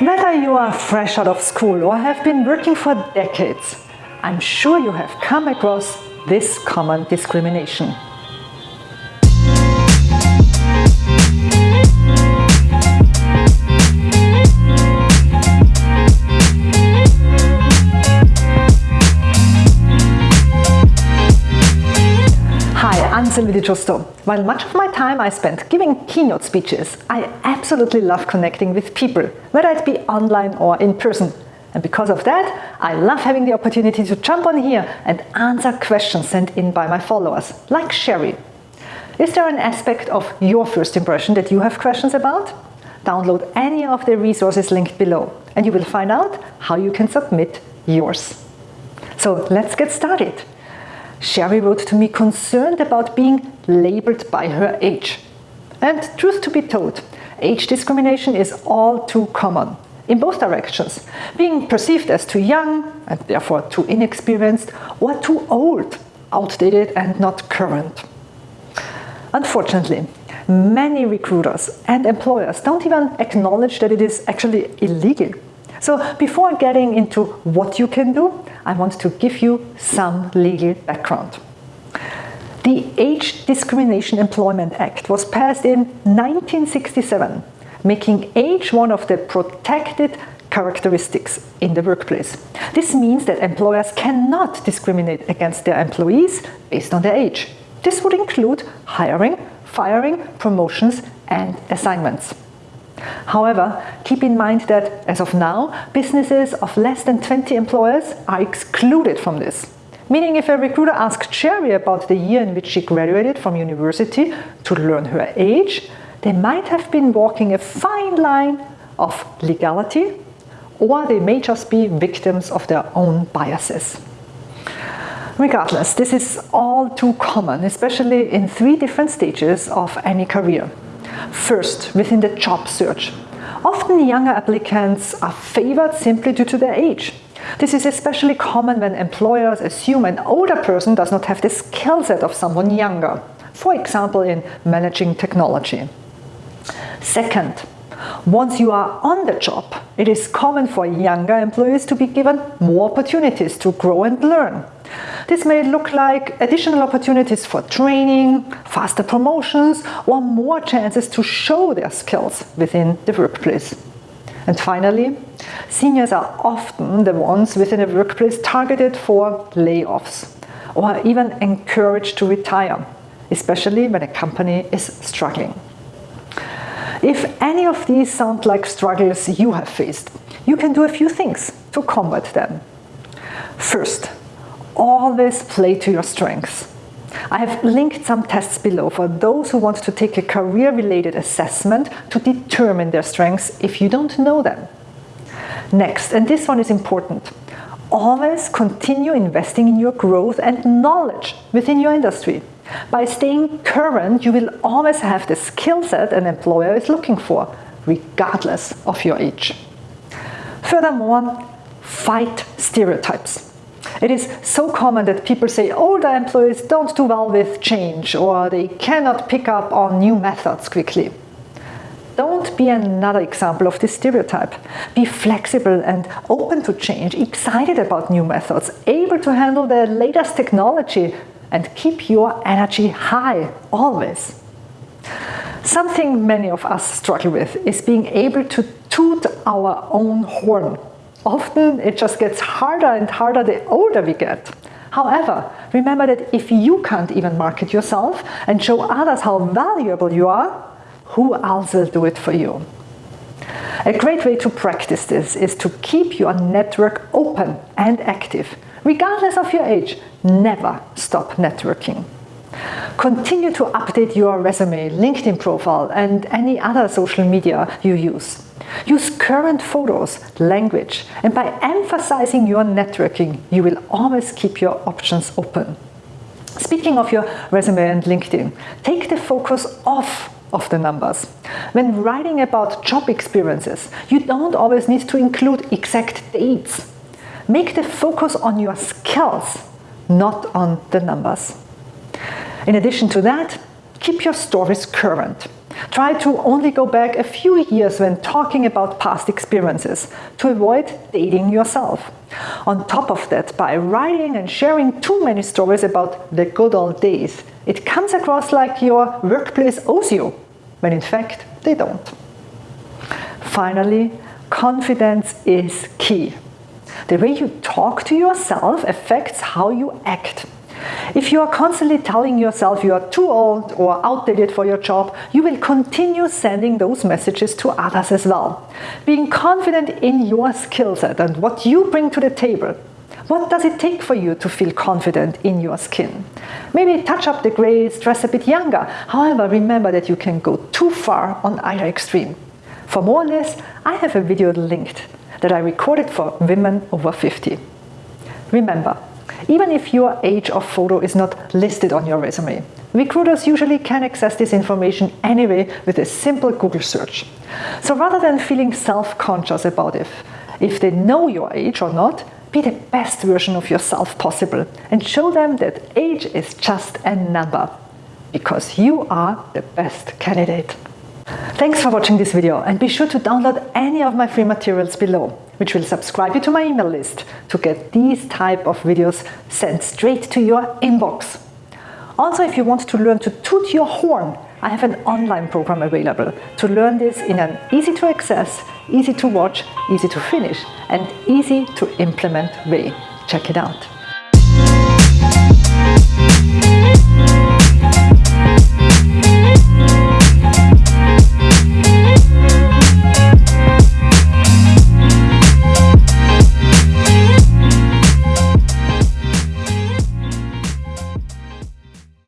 Whether you are fresh out of school or have been working for decades, I'm sure you have come across this common discrimination. Sylvie Giusto. While much of my time I spent giving keynote speeches, I absolutely love connecting with people, whether it be online or in person. And because of that, I love having the opportunity to jump on here and answer questions sent in by my followers, like Sherry. Is there an aspect of your first impression that you have questions about? Download any of the resources linked below and you will find out how you can submit yours. So let's get started. Sherry wrote to me concerned about being labeled by her age. And truth to be told, age discrimination is all too common in both directions, being perceived as too young and therefore too inexperienced or too old, outdated and not current. Unfortunately, many recruiters and employers don't even acknowledge that it is actually illegal so before getting into what you can do, I want to give you some legal background. The Age Discrimination Employment Act was passed in 1967, making age one of the protected characteristics in the workplace. This means that employers cannot discriminate against their employees based on their age. This would include hiring, firing, promotions and assignments. However, keep in mind that as of now, businesses of less than 20 employees are excluded from this. Meaning if a recruiter asked Sherry about the year in which she graduated from university to learn her age, they might have been walking a fine line of legality or they may just be victims of their own biases. Regardless, this is all too common, especially in three different stages of any career. First, within the job search. Often younger applicants are favored simply due to their age. This is especially common when employers assume an older person does not have the skill set of someone younger, for example in managing technology. Second, once you are on the job, it is common for younger employees to be given more opportunities to grow and learn. This may look like additional opportunities for training, faster promotions, or more chances to show their skills within the workplace. And finally, seniors are often the ones within a workplace targeted for layoffs or even encouraged to retire, especially when a company is struggling. If any of these sound like struggles you have faced, you can do a few things to combat them. First, always play to your strengths. I have linked some tests below for those who want to take a career-related assessment to determine their strengths if you don't know them. Next, and this one is important, always continue investing in your growth and knowledge within your industry. By staying current, you will always have the skill set an employer is looking for, regardless of your age. Furthermore, fight stereotypes. It is so common that people say older employees don't do well with change or they cannot pick up on new methods quickly. Don't be another example of this stereotype. Be flexible and open to change, excited about new methods, able to handle the latest technology and keep your energy high always. Something many of us struggle with is being able to toot our own horn Often it just gets harder and harder the older we get. However, remember that if you can't even market yourself and show others how valuable you are, who else will do it for you? A great way to practice this is to keep your network open and active. Regardless of your age, never stop networking. Continue to update your resume, LinkedIn profile and any other social media you use. Use current photos, language, and by emphasizing your networking, you will always keep your options open. Speaking of your resume and LinkedIn, take the focus off of the numbers. When writing about job experiences, you don't always need to include exact dates. Make the focus on your skills, not on the numbers. In addition to that, keep your stories current. Try to only go back a few years when talking about past experiences to avoid dating yourself. On top of that, by writing and sharing too many stories about the good old days, it comes across like your workplace owes you, when in fact they don't. Finally, confidence is key. The way you talk to yourself affects how you act. If you are constantly telling yourself you are too old or outdated for your job, you will continue sending those messages to others as well. Being confident in your skill set and what you bring to the table what does it take for you to feel confident in your skin? Maybe touch up the grays, dress a bit younger. However, remember that you can go too far on either extreme. For more on this, I have a video linked that I recorded for women over 50. Remember, even if your age of photo is not listed on your resume. Recruiters usually can access this information anyway with a simple Google search. So rather than feeling self-conscious about if, if they know your age or not, be the best version of yourself possible and show them that age is just a number because you are the best candidate. Thanks for watching this video and be sure to download any of my free materials below, which will subscribe you to my email list to get these type of videos sent straight to your inbox. Also, if you want to learn to toot your horn, I have an online program available to learn this in an easy to access, easy to watch, easy to finish and easy to implement way. Check it out.